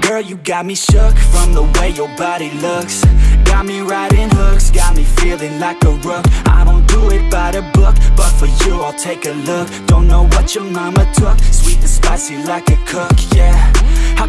Girl, you got me shook from the way your body looks. Got me riding hooks, got me feeling like a rook. I don't do it by the book, but for you I'll take a look. Don't know what your mama took, sweet and spicy like a cook, yeah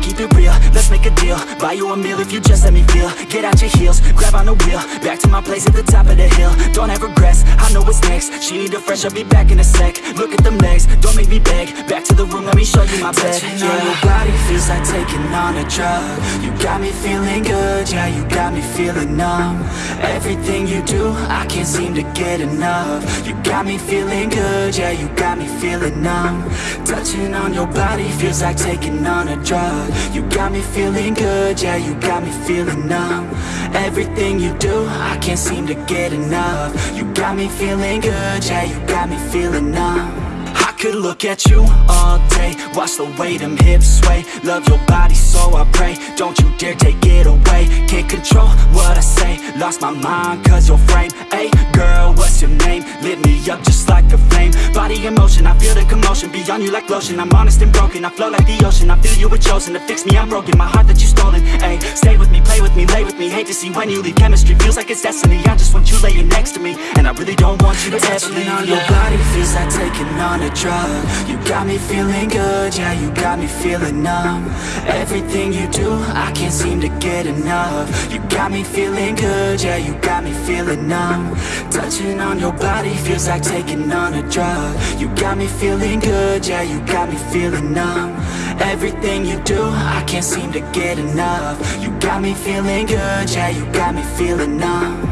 keep it real, let's make a deal. Buy you a meal if you just let me feel. Get out your heels, grab on the wheel. Back to my place at the top of the hill. Don't have regrets, I know what's next She need a fresh, I'll be back in a sec. Look at them legs, don't make me beg. Back to the room, let me show you my bed. Touching on your body feels like taking on a drug. You got me feeling good, yeah, you got me feeling numb. Everything you do, I can't seem to get enough. You got me feeling good, yeah, you got me feeling numb. Touching on your body feels like taking on a drug. You got me feeling good, yeah, you got me feeling numb. Everything you do, I can't seem to get enough. You got me feeling good, yeah, you got me feeling numb. I could look at you all day Watch the way them hips sway. Love your body so I pray Don't you dare take it away. Can't control what I say Lost my mind cause your frame. Hey girl, what's your name? Lit me up just like a flame. Body in motion, I feel the commotion. Beyond you like lotion. I'm honest and broken I flow like the ocean. I feel you were chosen To fix me, I'm broken. My heart that you stolen Hey, stay with me, play with me, lay with me. Hate to see when you leave. Chemistry feels like it's destiny. I just want you laying next to me And I really don't want you to ever leave on your body feels like taking on a drug. You got me feeling good, yeah, you got me feeling numb. Everything you do, I can't seem to get enough. You got me feeling good, yeah, you got me feeling numb. Touching on your body feels like taking on a drug. You got me feeling good, yeah, you got me feeling numb. Everything you do, I can't seem to get enough. You got me feeling good, yeah, you got me feeling numb